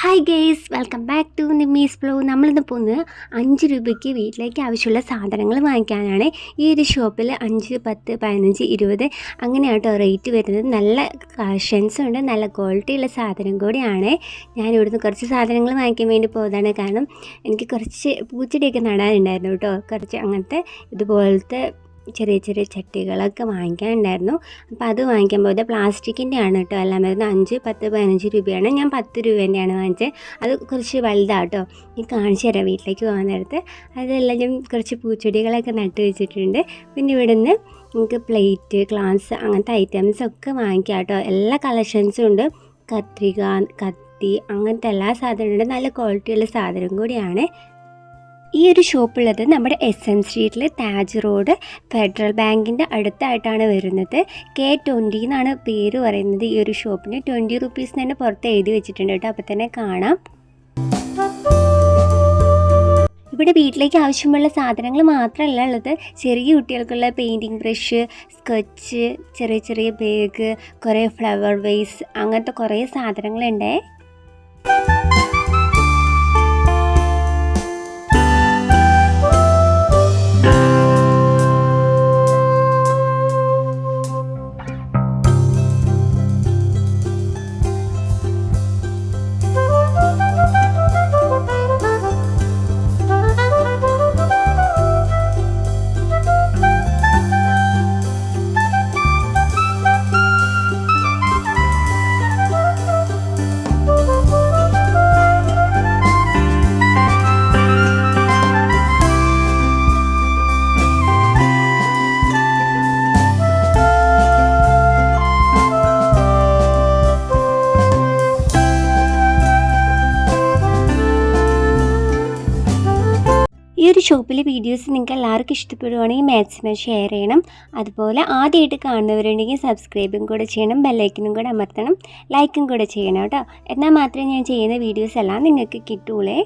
Hi guys welcome back to Nimmi's blog നമ്മളിന്ന് പോകുന്നത് അഞ്ച് രൂപയ്ക്ക് വീട്ടിലേക്ക് ആവശ്യമുള്ള സാധനങ്ങൾ വാങ്ങിക്കാനാണ്. ഈ ഒരു ഷോപ്പിൽ അഞ്ച് പത്ത് പതിനഞ്ച് ഇരുപത് അങ്ങനെയാട്ടോ റേറ്റ് വരുന്നത്. നല്ല കളക്ഷൻസും ഉണ്ട് നല്ല ക്വാളിറ്റിയുള്ള സാധനം കൂടിയാണ്. ഞാൻ ഇവിടുന്ന് കുറച്ച് സാധനങ്ങൾ വാങ്ങിക്കാൻ വേണ്ടി പോകുന്നതാണ് കാരണം എനിക്ക് കുറച്ച് പൂച്ചെടിയൊക്കെ നടാനുണ്ടായിരുന്നു കേട്ടോ. കുറച്ച് അങ്ങനത്തെ ഇതുപോലത്തെ ചെറിയ ചെറിയ ചട്ടികളൊക്കെ വാങ്ങിക്കാനുണ്ടായിരുന്നു. അപ്പോൾ അത് വാങ്ങിക്കാൻ പോയത് പ്ലാസ്റ്റിക്കിന്റെ ആണ് കേട്ടോ എല്ലാം വരുന്നത് അഞ്ച് പത്ത് പതിനഞ്ച് രൂപയാണ്. ഞാൻ പത്ത് രൂപേന്റെയാണ് വാങ്ങിച്ചത്. അത് കുറച്ച് വലുതാണ് കേട്ടോ ഈ കാണിച്ചു തരാം വീട്ടിലേക്ക് പോകാൻ നേരത്ത്. അതെല്ലാം ഞാൻ കുറച്ച് പൂച്ചെടികളൊക്കെ നട്ട് വെച്ചിട്ടുണ്ട്. പിന്നെ ഇവിടെ നിന്ന് നമുക്ക് പ്ലേറ്റ് ഗ്ലാസ് അങ്ങനത്തെ ഐറ്റംസ് ഒക്കെ വാങ്ങിക്കാം കേട്ടോ എല്ലാ കളക്ഷൻസും ഉണ്ട്. കത്രിക കത്തി അങ്ങനത്തെ എല്ലാ സാധനവും ഉണ്ട്. നല്ല ക്വാളിറ്റിയുള്ള സാധനം കൂടിയാണ്. ഈ ഒരു ഷോപ്പുള്ളത് നമ്മുടെ എസ് എൻ സ്ട്രീറ്റിൽ താജ് റോഡ് ഫെഡറൽ ബാങ്കിന്റെ അടുത്തായിട്ടാണ് വരുന്നത്. കെ ട്വന്റി എന്നാണ് പേര് പറയുന്നത് ഈ ഒരു ഷോപ്പിന്. ട്വന്റി റുപ്പീസ് തന്നെ പുറത്ത് എഴുതി വെച്ചിട്ടുണ്ട് കേട്ടോ. അപ്പോൾ തന്നെ കാണാം. ഇവിടെ വീട്ടിലേക്ക് ആവശ്യമുള്ള സാധനങ്ങൾ മാത്രമല്ല ഉള്ളത്. ചെറിയ കുട്ടികൾക്കുള്ള പെയിന്റിങ് ബ്രഷ് സ്കെച്ച് ചെറിയ ചെറിയ ബാഗ് കുറേ ഫ്ലവർ വേസ് അങ്ങനത്തെ കുറേ സാധനങ്ങളുണ്ടേ. ഒരു ഷോപ്പിലെ വീഡിയോസ് നിങ്ങൾക്ക് എല്ലാവർക്കും ഇഷ്ടപ്പെടുവാണെങ്കിൽ മാക്സിമം ഷെയർ ചെയ്യണം. അതുപോലെ ആദ്യമായിട്ട് കാണുന്നവരുണ്ടെങ്കിൽ സബ്സ്ക്രൈബും കൂടെ ചെയ്യണം ബെല്ലൈക്കനും കൂടെ അമർത്തണം ലൈക്കും കൂടെ ചെയ്യണം കേട്ടോ. എന്നാൽ മാത്രമേ ഞാൻ ചെയ്യുന്ന വീഡിയോസ് എല്ലാം നിങ്ങൾക്ക് കിട്ടുള്ളേ